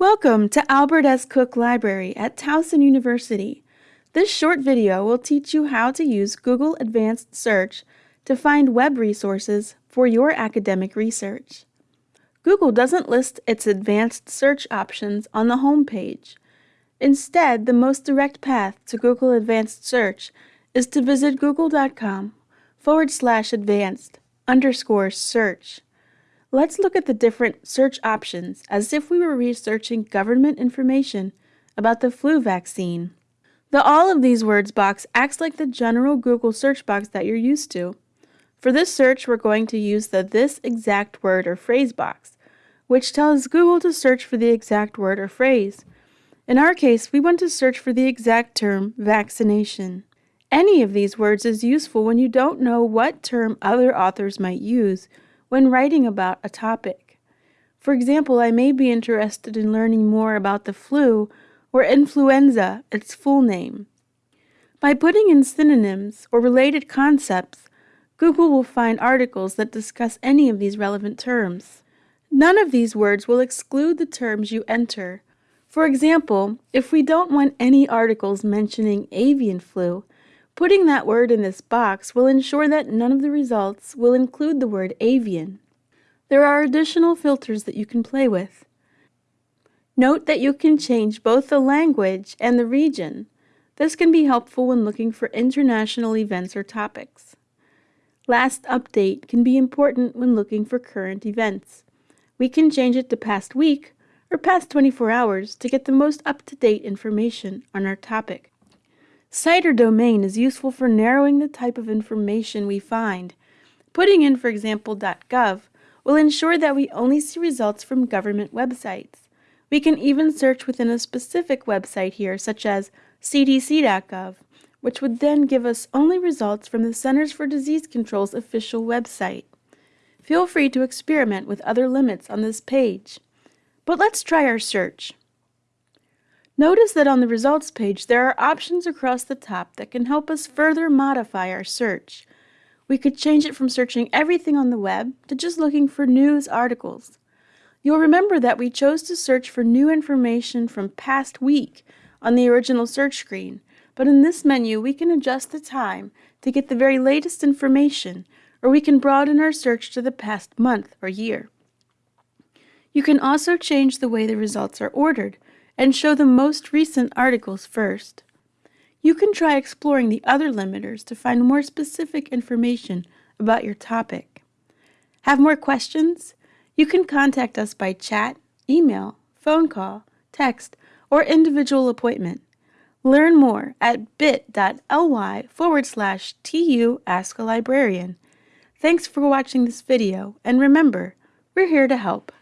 Welcome to Albert S. Cook Library at Towson University. This short video will teach you how to use Google Advanced Search to find web resources for your academic research. Google doesn't list its advanced search options on the home page. Instead, the most direct path to Google Advanced Search is to visit google.com forward slash advanced underscore search. Let's look at the different search options as if we were researching government information about the flu vaccine. The All of these words box acts like the general Google search box that you're used to. For this search, we're going to use the This Exact Word or Phrase box, which tells Google to search for the exact word or phrase. In our case, we want to search for the exact term vaccination. Any of these words is useful when you don't know what term other authors might use when writing about a topic. For example, I may be interested in learning more about the flu or influenza, its full name. By putting in synonyms or related concepts, Google will find articles that discuss any of these relevant terms. None of these words will exclude the terms you enter. For example, if we don't want any articles mentioning avian flu, Putting that word in this box will ensure that none of the results will include the word avian. There are additional filters that you can play with. Note that you can change both the language and the region. This can be helpful when looking for international events or topics. Last update can be important when looking for current events. We can change it to past week or past 24 hours to get the most up-to-date information on our topic. Site or domain is useful for narrowing the type of information we find. Putting in, for example, .gov will ensure that we only see results from government websites. We can even search within a specific website here, such as cdc.gov, which would then give us only results from the Centers for Disease Control's official website. Feel free to experiment with other limits on this page. But let's try our search. Notice that on the results page there are options across the top that can help us further modify our search. We could change it from searching everything on the web to just looking for news articles. You'll remember that we chose to search for new information from past week on the original search screen, but in this menu we can adjust the time to get the very latest information, or we can broaden our search to the past month or year. You can also change the way the results are ordered, and show the most recent articles first. You can try exploring the other limiters to find more specific information about your topic. Have more questions? You can contact us by chat, email, phone call, text, or individual appointment. Learn more at bit.ly forward slash tu ask a librarian. Thanks for watching this video, and remember, we're here to help.